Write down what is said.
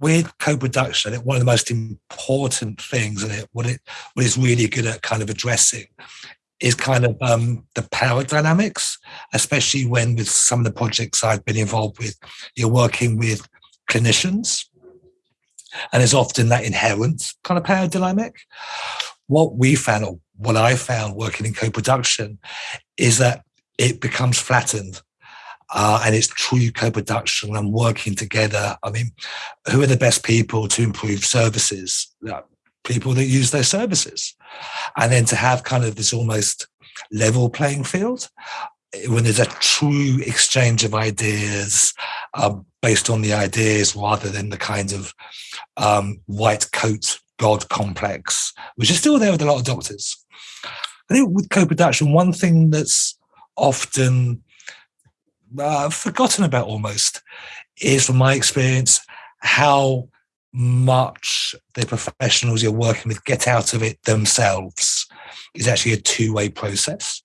with co-production, one of the most important things, and it what it what is really good at kind of addressing is kind of um, the power dynamics, especially when with some of the projects I've been involved with, you're working with clinicians, and there's often that inherent kind of power dynamic. What we found, or what I found working in co-production, is that it becomes flattened. Uh, and it's true co-production and working together. I mean, who are the best people to improve services? people that use their services. And then to have kind of this almost level playing field when there's a true exchange of ideas um, based on the ideas rather than the kind of um, white coat god complex, which is still there with a lot of doctors. I think with co-production, one thing that's often uh, forgotten about almost is, from my experience, how much the professionals you're working with get out of it themselves is actually a two-way process.